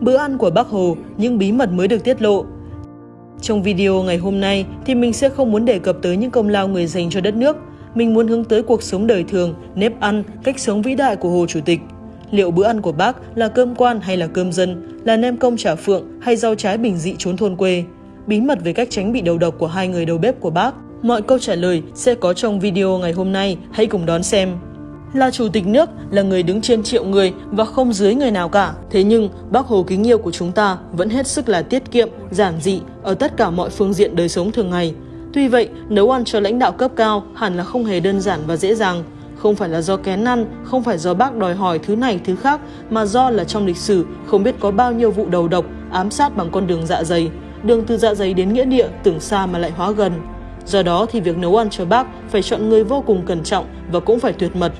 Bữa ăn của bác Hồ, những bí mật mới được tiết lộ. Trong video ngày hôm nay thì mình sẽ không muốn đề cập tới những công lao người dành cho đất nước. Mình muốn hướng tới cuộc sống đời thường, nếp ăn, cách sống vĩ đại của Hồ Chủ tịch. Liệu bữa ăn của bác là cơm quan hay là cơm dân, là nem công chả phượng hay rau trái bình dị trốn thôn quê? Bí mật về cách tránh bị đầu độc của hai người đầu bếp của bác. Mọi câu trả lời sẽ có trong video ngày hôm nay, hãy cùng đón xem. Là chủ tịch nước, là người đứng trên triệu người và không dưới người nào cả. Thế nhưng, bác Hồ kính yêu của chúng ta vẫn hết sức là tiết kiệm, giản dị ở tất cả mọi phương diện đời sống thường ngày. Tuy vậy, nấu ăn cho lãnh đạo cấp cao hẳn là không hề đơn giản và dễ dàng. Không phải là do kén ăn, không phải do bác đòi hỏi thứ này thứ khác, mà do là trong lịch sử không biết có bao nhiêu vụ đầu độc, ám sát bằng con đường dạ dày. Đường từ dạ dày đến nghĩa địa tưởng xa mà lại hóa gần. Do đó thì việc nấu ăn cho bác phải chọn người vô cùng cẩn trọng và cũng phải tuyệt mật.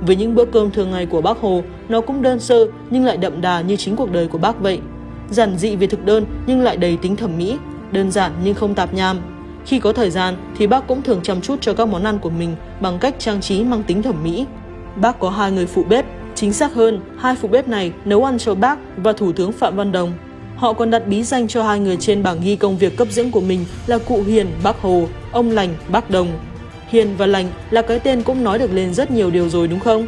Với những bữa cơm thường ngày của bác Hồ, nó cũng đơn sơ nhưng lại đậm đà như chính cuộc đời của bác vậy. Giản dị về thực đơn nhưng lại đầy tính thẩm mỹ, đơn giản nhưng không tạp nham. Khi có thời gian thì bác cũng thường chăm chút cho các món ăn của mình bằng cách trang trí mang tính thẩm mỹ. Bác có hai người phụ bếp, chính xác hơn, hai phụ bếp này nấu ăn cho bác và Thủ tướng Phạm Văn Đồng. Họ còn đặt bí danh cho hai người trên bảng ghi công việc cấp dưỡng của mình là cụ Hiền, bác Hồ, ông Lành, bác Đồng. Hiền và Lành là cái tên cũng nói được lên rất nhiều điều rồi đúng không?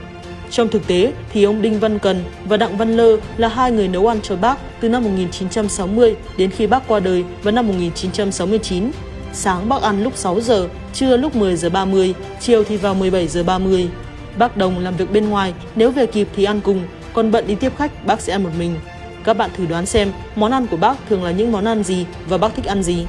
Trong thực tế thì ông Đinh Văn Cần và Đặng Văn Lơ là hai người nấu ăn cho bác từ năm 1960 đến khi bác qua đời vào năm 1969. Sáng bác ăn lúc 6 giờ, trưa lúc 10 giờ 30, chiều thì vào 17 giờ 30. Bác Đồng làm việc bên ngoài, nếu về kịp thì ăn cùng, còn bận đi tiếp khách bác sẽ ăn một mình. Các bạn thử đoán xem món ăn của bác thường là những món ăn gì và bác thích ăn gì.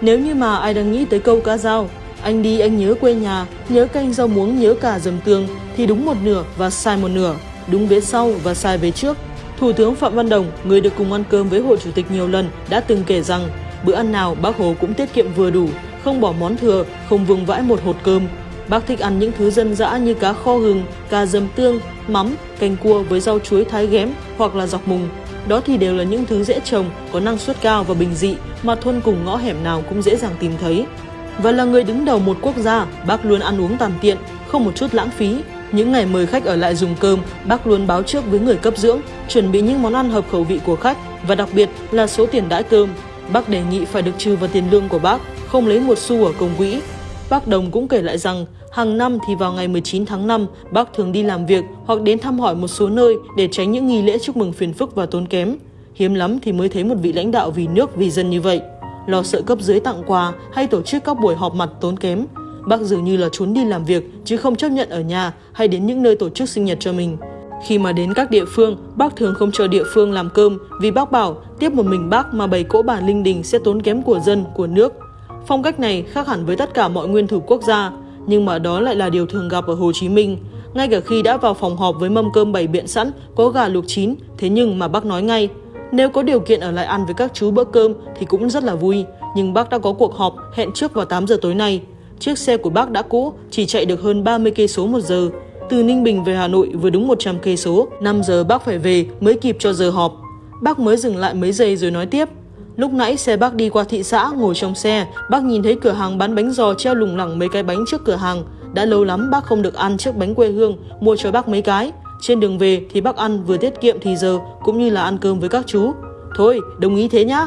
Nếu như mà ai đang nghĩ tới câu cá dao, anh đi anh nhớ quê nhà, nhớ canh rau muống, nhớ cả dầm tương thì đúng một nửa và sai một nửa, đúng vế sau và sai vế trước. Thủ tướng Phạm Văn Đồng, người được cùng ăn cơm với Hồ Chủ tịch nhiều lần, đã từng kể rằng bữa ăn nào bác Hồ cũng tiết kiệm vừa đủ, không bỏ món thừa, không vương vãi một hột cơm. Bác thích ăn những thứ dân dã như cá kho gừng, cà dầm tương, mắm, canh cua với rau chuối thái ghém hoặc là dọc mùng. Đó thì đều là những thứ dễ trồng, có năng suất cao và bình dị mà thôn cùng ngõ hẻm nào cũng dễ dàng tìm thấy. Và là người đứng đầu một quốc gia, bác luôn ăn uống tàn tiện, không một chút lãng phí. Những ngày mời khách ở lại dùng cơm, bác luôn báo trước với người cấp dưỡng, chuẩn bị những món ăn hợp khẩu vị của khách và đặc biệt là số tiền đãi cơm. Bác đề nghị phải được trừ vào tiền lương của bác, không lấy một xu ở công quỹ. Bác Đồng cũng kể lại rằng, hàng năm thì vào ngày 19 tháng 5, bác thường đi làm việc hoặc đến thăm hỏi một số nơi để tránh những nghi lễ chúc mừng phiền phức và tốn kém. Hiếm lắm thì mới thấy một vị lãnh đạo vì nước vì dân như vậy lo sợ cấp dưới tặng quà hay tổ chức các buổi họp mặt tốn kém. Bác dường như là trốn đi làm việc chứ không chấp nhận ở nhà hay đến những nơi tổ chức sinh nhật cho mình. Khi mà đến các địa phương, bác thường không chờ địa phương làm cơm vì bác bảo tiếp một mình bác mà bày cỗ bản linh đình sẽ tốn kém của dân, của nước. Phong cách này khác hẳn với tất cả mọi nguyên thủ quốc gia, nhưng mà đó lại là điều thường gặp ở Hồ Chí Minh. Ngay cả khi đã vào phòng họp với mâm cơm bày biện sẵn, có gà luộc chín, thế nhưng mà bác nói ngay, nếu có điều kiện ở lại ăn với các chú bữa cơm thì cũng rất là vui, nhưng bác đã có cuộc họp hẹn trước vào 8 giờ tối nay. Chiếc xe của bác đã cũ, chỉ chạy được hơn 30 cây số một giờ. Từ Ninh Bình về Hà Nội vừa đúng 100 cây số, 5 giờ bác phải về mới kịp cho giờ họp. Bác mới dừng lại mấy giây rồi nói tiếp. Lúc nãy xe bác đi qua thị xã ngồi trong xe, bác nhìn thấy cửa hàng bán bánh giò treo lủng lẳng mấy cái bánh trước cửa hàng. Đã lâu lắm bác không được ăn chiếc bánh quê hương, mua cho bác mấy cái. Trên đường về thì bác ăn vừa tiết kiệm thì giờ cũng như là ăn cơm với các chú. Thôi, đồng ý thế nhá.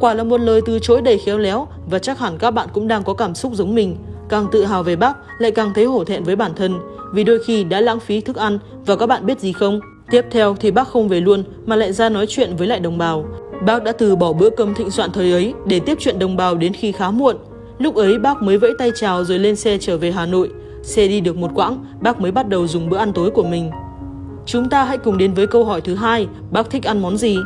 Quả là một lời từ chối đầy khéo léo và chắc hẳn các bạn cũng đang có cảm xúc giống mình. Càng tự hào về bác, lại càng thấy hổ thẹn với bản thân vì đôi khi đã lãng phí thức ăn và các bạn biết gì không? Tiếp theo thì bác không về luôn mà lại ra nói chuyện với lại đồng bào. Bác đã từ bỏ bữa cơm thịnh soạn thời ấy để tiếp chuyện đồng bào đến khi khá muộn. Lúc ấy bác mới vẫy tay chào rồi lên xe trở về Hà Nội. Xe đi được một quãng, bác mới bắt đầu dùng bữa ăn tối của mình. Chúng ta hãy cùng đến với câu hỏi thứ hai, bác thích ăn món gì?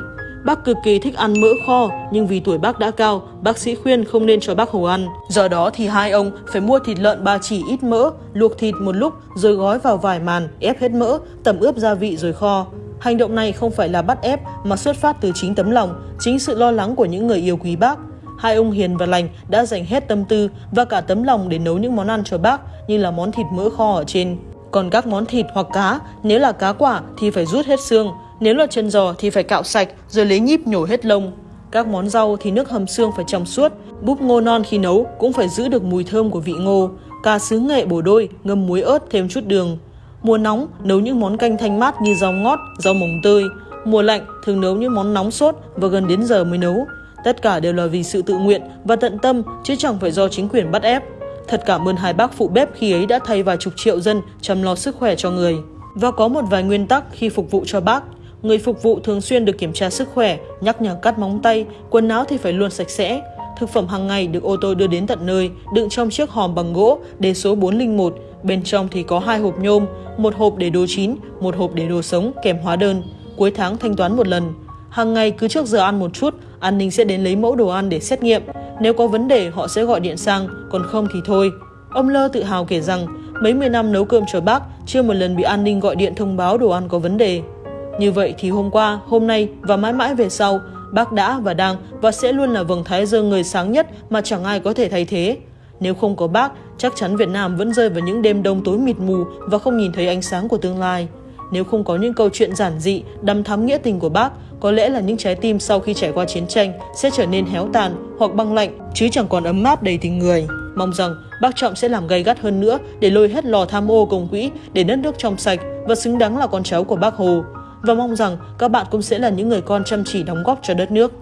Bác cực kỳ thích ăn mỡ kho, nhưng vì tuổi bác đã cao, bác sĩ khuyên không nên cho bác Hồ ăn. Do đó thì hai ông phải mua thịt lợn ba chỉ ít mỡ, luộc thịt một lúc rồi gói vào vải màn, ép hết mỡ, tẩm ướp gia vị rồi kho. Hành động này không phải là bắt ép mà xuất phát từ chính tấm lòng, chính sự lo lắng của những người yêu quý bác. Hai ông Hiền và Lành đã dành hết tâm tư và cả tấm lòng để nấu những món ăn cho bác như là món thịt mỡ kho ở trên. Còn các món thịt hoặc cá, nếu là cá quả thì phải rút hết xương, nếu là chân giò thì phải cạo sạch rồi lấy nhíp nhổ hết lông. Các món rau thì nước hầm xương phải trong suốt, búp ngô non khi nấu cũng phải giữ được mùi thơm của vị ngô. Cà sứ nghệ bổ đôi, ngâm muối ớt thêm chút đường. Mùa nóng, nấu những món canh thanh mát như rau ngót, rau mồng tươi mùa lạnh thường nấu những món nóng sốt và gần đến giờ mới nấu. Tất cả đều là vì sự tự nguyện và tận tâm chứ chẳng phải do chính quyền bắt ép. Thật cảm ơn hai bác phụ bếp khi ấy đã thay vài chục triệu dân chăm lo sức khỏe cho người. Và có một vài nguyên tắc khi phục vụ cho bác. Người phục vụ thường xuyên được kiểm tra sức khỏe, nhắc nhở cắt móng tay, quần áo thì phải luôn sạch sẽ. Thực phẩm hàng ngày được ô tô đưa đến tận nơi, đựng trong chiếc hòm bằng gỗ đề số 401. Bên trong thì có hai hộp nhôm, một hộp để đồ chín, một hộp để đồ sống kèm hóa đơn. Cuối tháng thanh toán một lần. Hàng ngày cứ trước giờ ăn một chút, an ninh sẽ đến lấy mẫu đồ ăn để xét nghiệm. Nếu có vấn đề họ sẽ gọi điện sang, còn không thì thôi. Ông Lơ tự hào kể rằng mấy mươi năm nấu cơm cho bác chưa một lần bị an ninh gọi điện thông báo đồ ăn có vấn đề. Như vậy thì hôm qua, hôm nay và mãi mãi về sau, bác đã và đang và sẽ luôn là vầng thái dương người sáng nhất mà chẳng ai có thể thay thế. Nếu không có bác, chắc chắn Việt Nam vẫn rơi vào những đêm đông tối mịt mù và không nhìn thấy ánh sáng của tương lai. Nếu không có những câu chuyện giản dị, đăm thắm nghĩa tình của bác, có lẽ là những trái tim sau khi trải qua chiến tranh sẽ trở nên héo tàn hoặc băng lạnh, chứ chẳng còn ấm áp đầy tình người. Mong rằng bác Trọng sẽ làm gay gắt hơn nữa để lôi hết lò tham ô công quỹ để đất nước trong sạch và xứng đáng là con cháu của bác Hồ. Và mong rằng các bạn cũng sẽ là những người con chăm chỉ đóng góp cho đất nước.